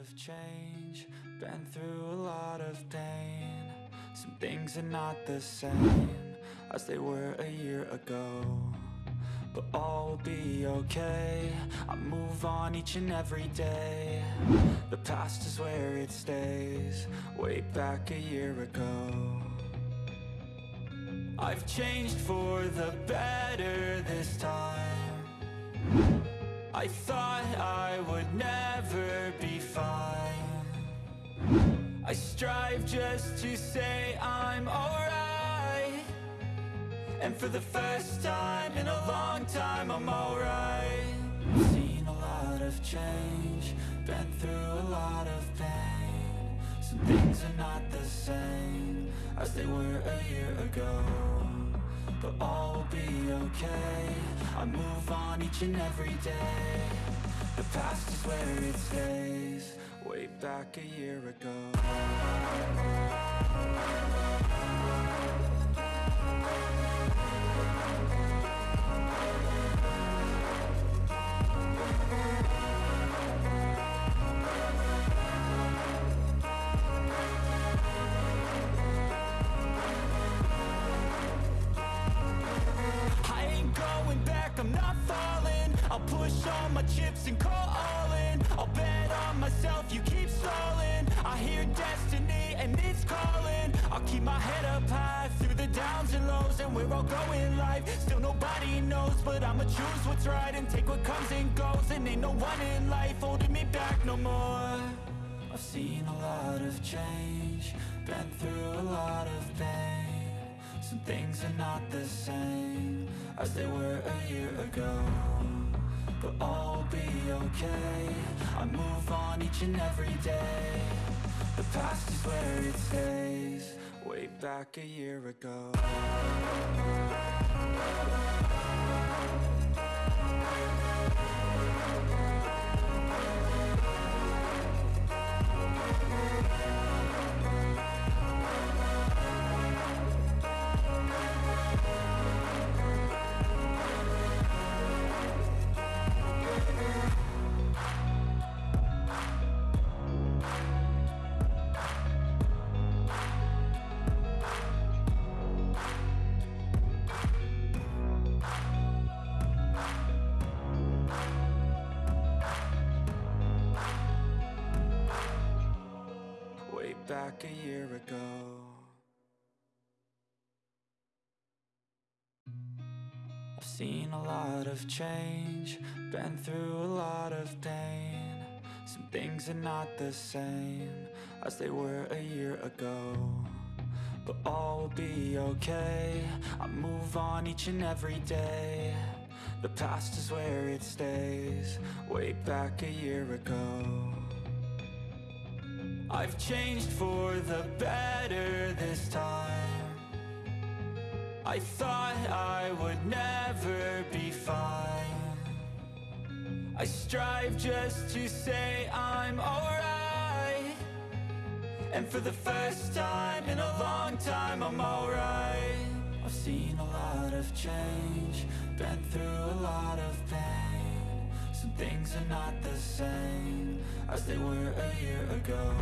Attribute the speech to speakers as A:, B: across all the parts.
A: of change, been through a lot of pain. Some things are not the same as they were a year ago. But all will be okay. I move on each and every day. The past is where it stays, way back a year ago. I've changed for the better this time. I thought I would never be fine. I strive just to say I'm alright. And for the first time in a long time, I'm alright. Seen a lot of change, been through a lot of pain. Some things are not the same as they were a year ago. But all will be okay. I move on each and every day. The past is where it stays, way back a year ago. I'll push all my chips and call all in. I'll bet on myself, you keep stalling. I hear destiny and it's calling. I'll keep my head up high through the downs and lows And we're all going life, still nobody knows But I'ma choose what's right and take what comes and goes. And ain't no one in life holding me back no more. I've seen a lot of change, been through a lot of pain. Some things are not the same as they were a year ago But all will be okay, I move on each and every day. The past is where it stays, way back a year ago year ago I've seen a lot of change, been through a lot of pain. Some things are not the same as they were a year ago. But all will be okay, I move on each and every day. The past is where it stays, way back a year ago. I've changed for the better this time. I thought I would never be fine. I strive just to say I'm alright. And for the first time in a long time, I'm alright. I've seen a lot of change, been through a lot of pain. Things are not the same as they were a year ago.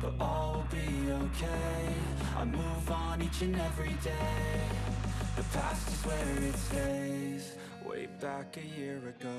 A: But all will be okay. I move on each and every day. The past is where it stays, way back a year ago.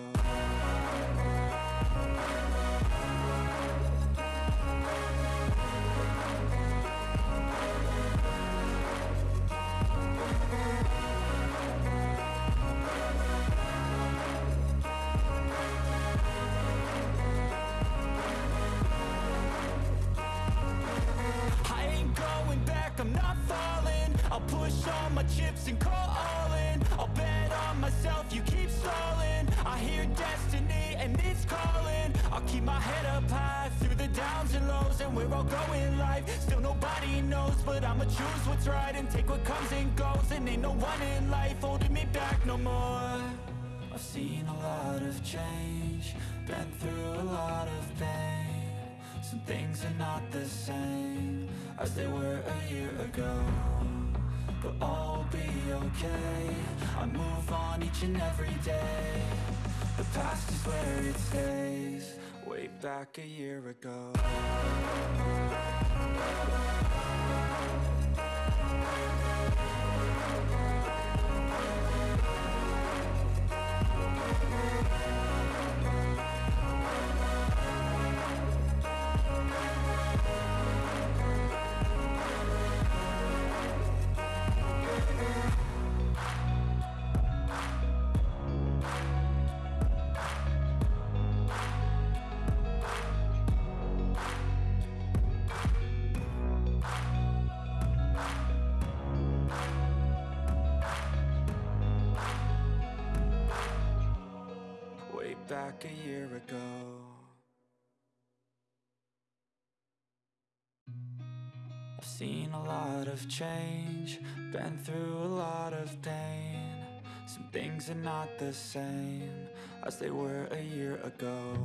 A: My chips and call all in I'll bet on myself, you keep stalling. I hear destiny and it's calling. I'll keep my head up high through the downs and lows And we're all going life, still nobody knows But I'ma choose what's right and take what comes and goes. And ain't no one in life holding me back no more. I've seen a lot of change, been through a lot of pain. Some things are not the same as they were a year ago But all will be okay, I move on each and every day. The past is where it stays, way back a year ago back a year ago. I've seen a lot of change Been through a lot of pain. Some things are not the same As they were a year ago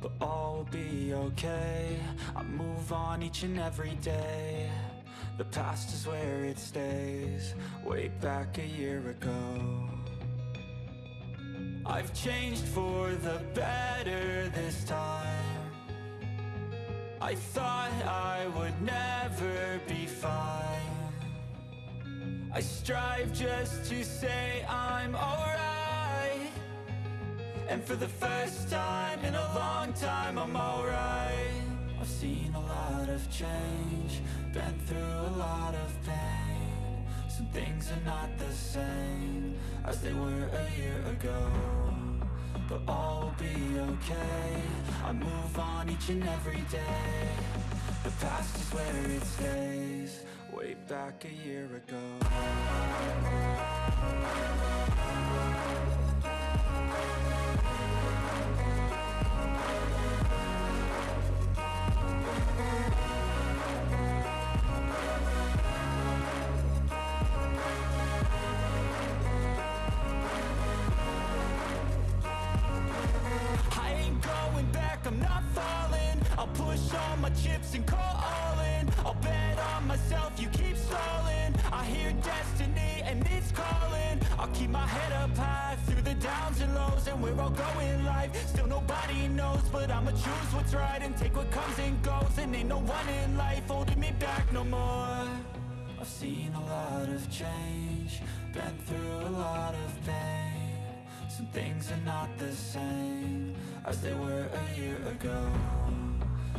A: But all will be okay. I move on each and every day. The past is where it stays Way back a year ago I've changed for the better this time. I thought I would never be fine. I strive just to say I'm alright. And for the first time in a long time I'm alright. I've seen a lot of change Been through a lot of pain things are not the same As they were a year ago But all will be okay. I move on each and every day. The past is where it stays. Way back a year ago chips and call all in I'll bet on myself, you keep stalling. I hear destiny and it's calling. I'll keep my head up high through the downs and lows And where I'll go in life, still nobody knows But I'ma choose what's right and take what comes and goes. And ain't no one in life holding me back no more. I've seen a lot of change Been through a lot of pain. Some things are not the same As they were a year ago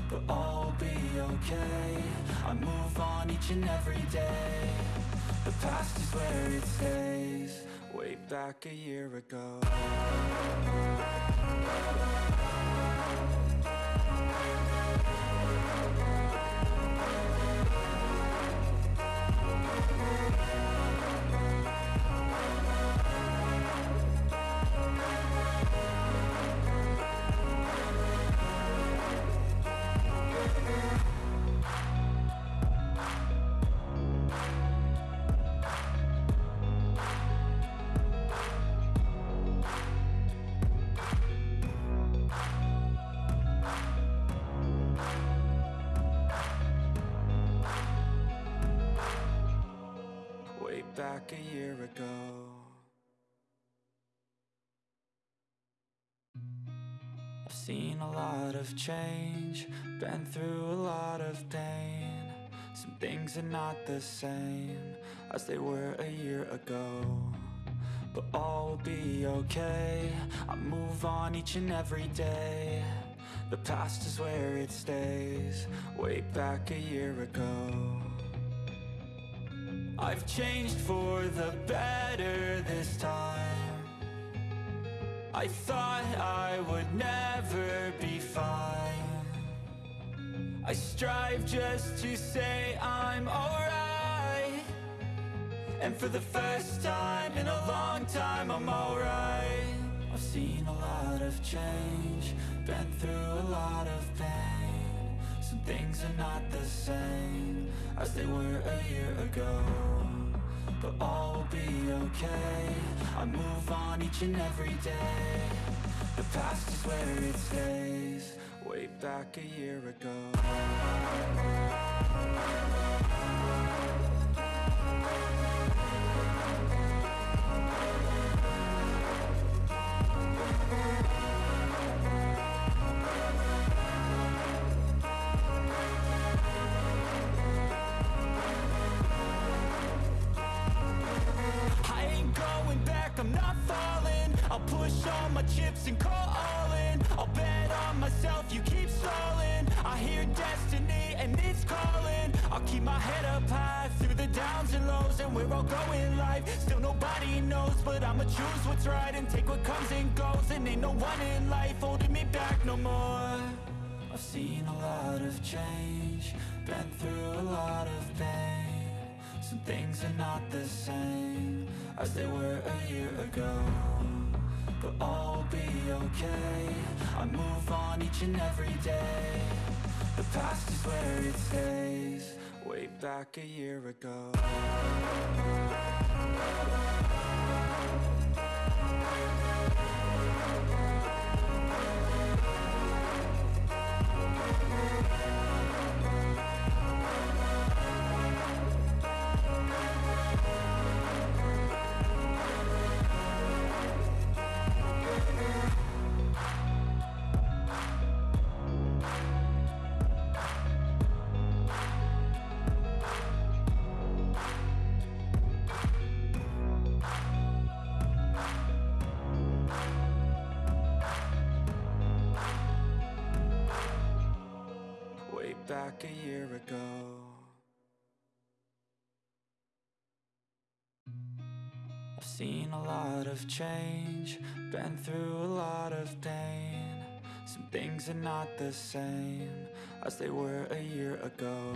A: But all okay? I move on each and every day. The past is where it stays. Way back a year ago back a year ago. I've seen a lot of change Been through a lot of pain. Some things are not the same As they were a year ago But all will be okay. I move on each and every day. The past is where it stays Way back a year ago I've changed for the better this time. I thought I would never be fine. I strive just to say I'm alright. And for the first time in a long time I'm alright. I've seen a lot of change Been through a lot of pain things are not the same As they were a year ago But all will be okay. I move on each and every day. The past is where it stays. Way back a year ago we're all going life, still nobody knows But I'ma choose what's right and take what comes and goes. And ain't no one in life holding me back no more. I've seen a lot of change, been through a lot of pain. Some things are not the same as they were a year ago But all will be okay, I move on each and every day. The past is where it stays, way back a year ago back a year ago. I've seen a lot of change, been through a lot of pain. Some things are not the same as they were a year ago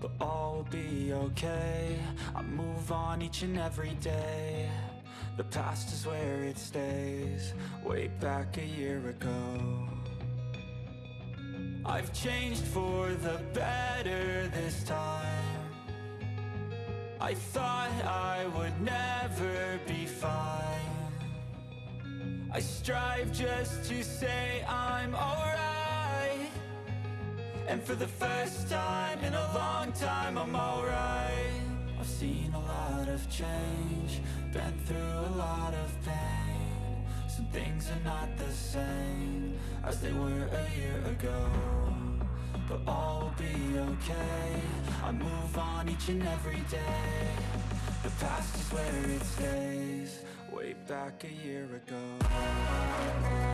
A: But all will be okay, I move on each and every day. The past is where it stays, way back a year ago I've changed for the better this time. I thought I would never be fine. I strive just to say I'm alright. And for the first time in a long time I'm alright. I've seen a lot of change Been through a lot of pain Some things are not the same As they were a year ago But all will be okay. I move on each and every day. The past is where it stays. Way back a year ago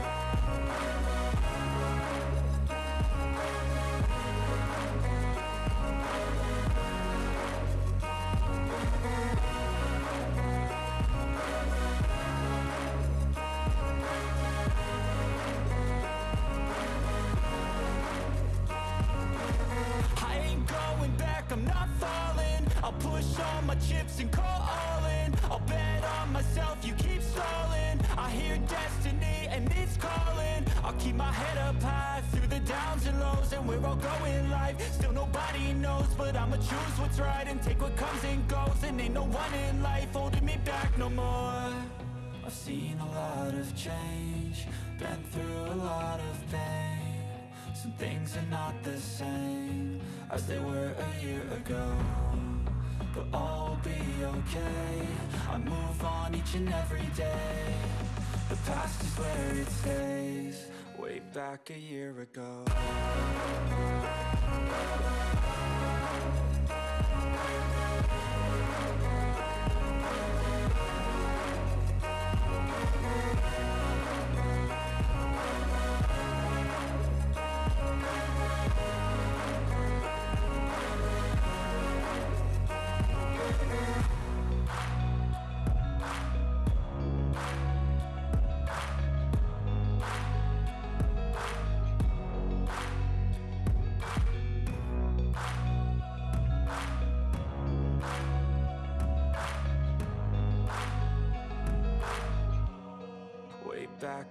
A: take what comes and goes And ain't no one in life holding me back no more. I've seen a lot of change, been through a lot of pain. Some things are not the same as they were a year ago But all will be okay, I move on each and every day. The past is where it stays, way back a year ago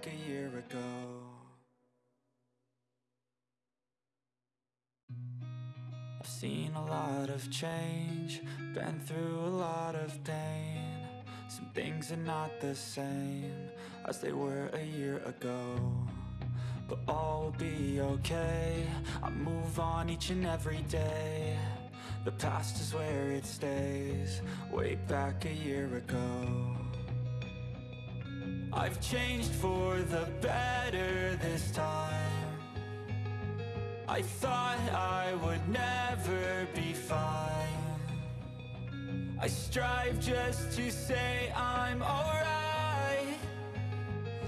A: Back a year ago. I've seen a lot of change, been through a lot of pain. Some things are not the same as they were a year ago But all will be okay, I move on each and every day. The past is where it stays, way back a year ago I've changed for the better this time. I thought I would never be fine. I strive just to say I'm alright.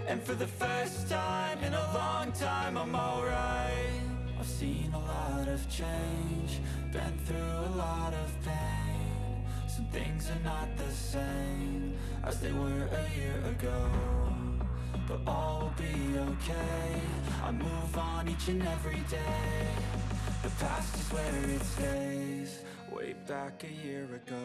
A: And for the first time in a long time I'm alright. I've seen a lot of change Been through a lot of pain Some things are not the same As they were a year ago But all will be okay. I move on each and every day. The past is where it stays. Way back a year ago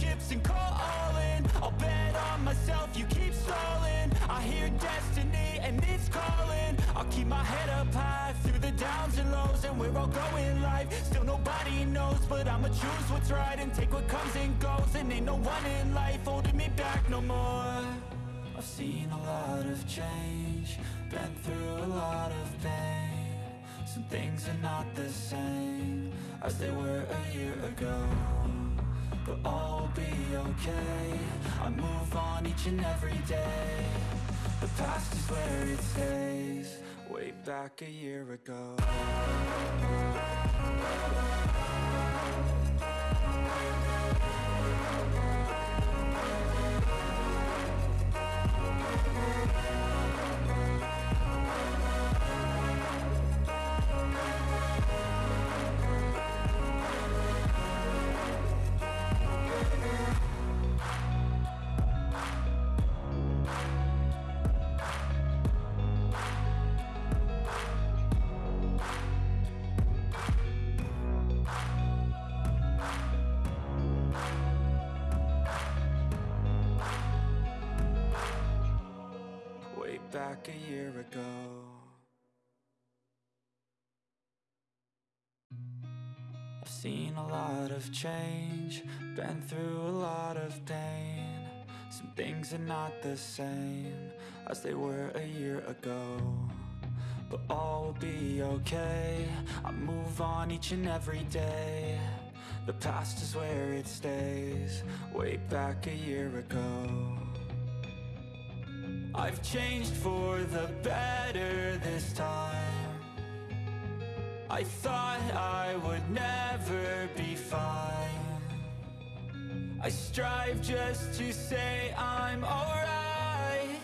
A: chips and call all in I'll bet on myself, you keep stalling. I hear destiny and it's calling. I'll keep my head up high through the downs and lows And we're all going life, still nobody knows But I'ma choose what's right and take what comes and goes. And ain't no one in life holding me back no more. I've seen a lot of change Been through a lot of pain. Some things are not the same As they were a year ago But all will be okay. I move on each and every day. The past is where it stays. Way back a year ago seen a lot of change, been through a lot of pain. Some things are not the same as they were a year ago. But all will be okay, I move on each and every day. The past is where it stays, way back a year ago. I've changed for the better this time. I thought I would never be fine. I strive just to say I'm alright.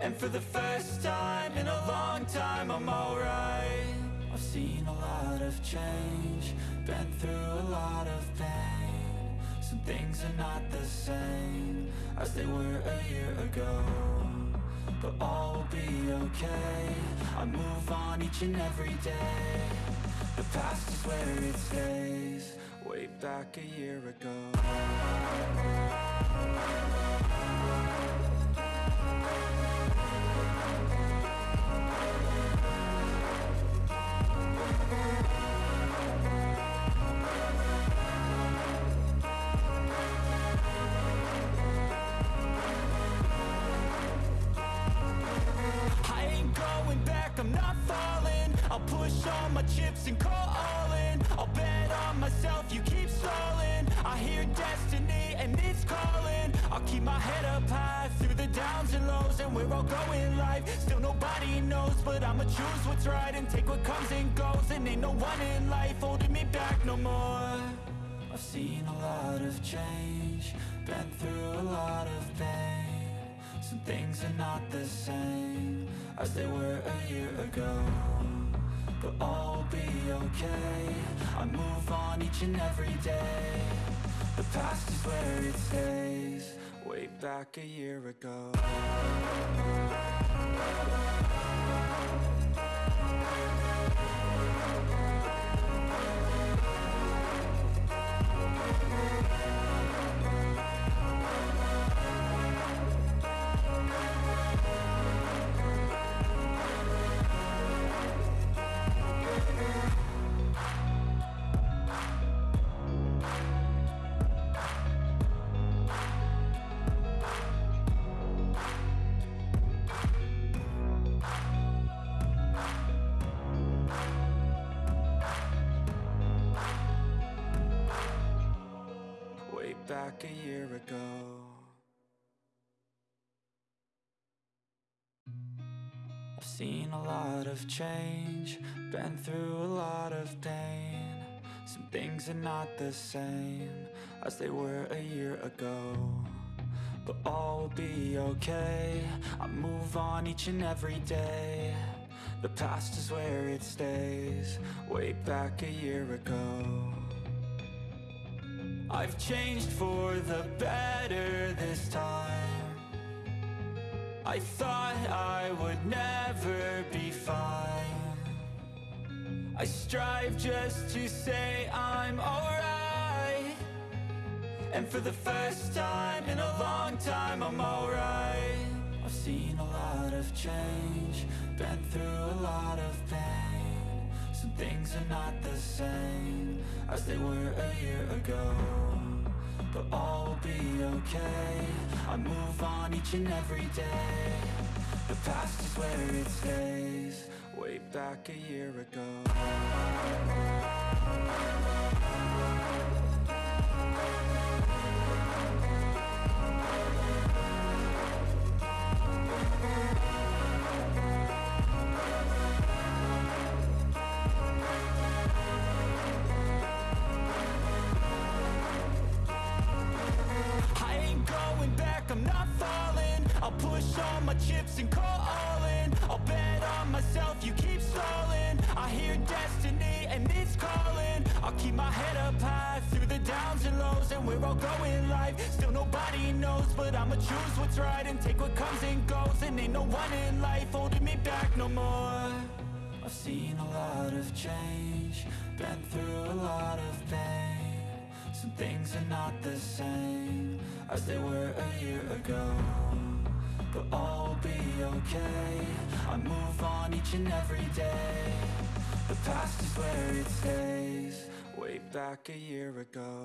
A: And for the first time in a long time I'm alright. I've seen a lot of change Been through a lot of pain. Some things are not the same As they were a year ago but all will be okay I move on each and every day. The past is where it stays. Way back a year ago And we're all going life, still nobody knows But I'ma choose what's right and take what comes and goes. And ain't no one in life holding me back no more. I've seen a lot of change Been through a lot of pain. Some things are not the same as they were a year ago But all will be okay. I move on each and every day. The past is where it stays way back a year ago. Seen a lot of change Been through a lot of pain. Some things are not the same As they were a year ago But all will be okay. I move on each and every day. The past is where it stays Way back a year ago. I've changed for the better this time I thought I would never be fine. I strive just to say I'm alright. And for the first time in a long time I'm alright. I've seen a lot of change Been through a lot of pain. Some things are not the same as they were a year ago But all will be okay. I move on each and every day. The past is where it stays. Way back a year ago calling. I'll keep my head up high through the downs and lows And we're all going life, still nobody knows But I'ma choose what's right and take what comes and goes. And ain't no one in life holding me back no more. I've seen a lot of change Been through a lot of pain. Some things are not the same As they were a year ago but all will be okay. I move on each and every day The past is where it stays. Way back a year ago